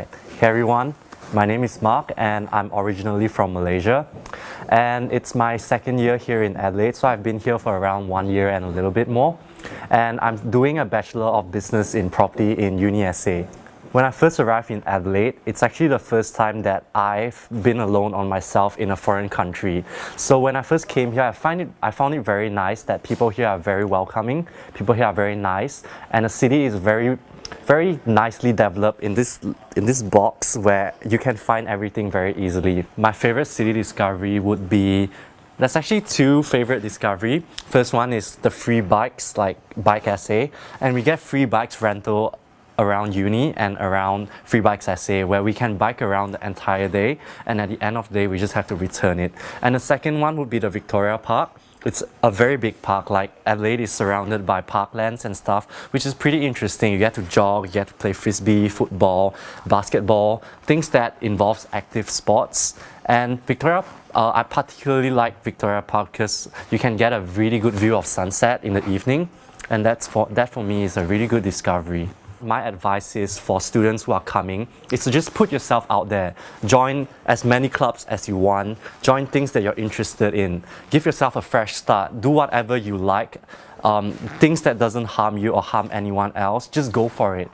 Hey everyone, my name is Mark and I'm originally from Malaysia and it's my second year here in Adelaide so I've been here for around one year and a little bit more and I'm doing a Bachelor of Business in Property in UniSA. When I first arrived in Adelaide, it's actually the first time that I've been alone on myself in a foreign country. So when I first came here, I, find it, I found it very nice that people here are very welcoming, people here are very nice, and the city is very very nicely developed in this in this box where you can find everything very easily. My favorite city discovery would be there's actually two favorite discovery. First one is the free bikes like Bike SA and we get free bikes rental around uni and around Free Bikes SA where we can bike around the entire day and at the end of the day we just have to return it. And the second one would be the Victoria Park. It's a very big park like Adelaide is surrounded by parklands and stuff which is pretty interesting. You get to jog, you get to play frisbee, football, basketball, things that involves active sports and Victoria uh, I particularly like Victoria Park because you can get a really good view of sunset in the evening and that's for, that for me is a really good discovery my advice is for students who are coming is to just put yourself out there. Join as many clubs as you want. Join things that you're interested in. Give yourself a fresh start. Do whatever you like. Um, things that doesn't harm you or harm anyone else, just go for it.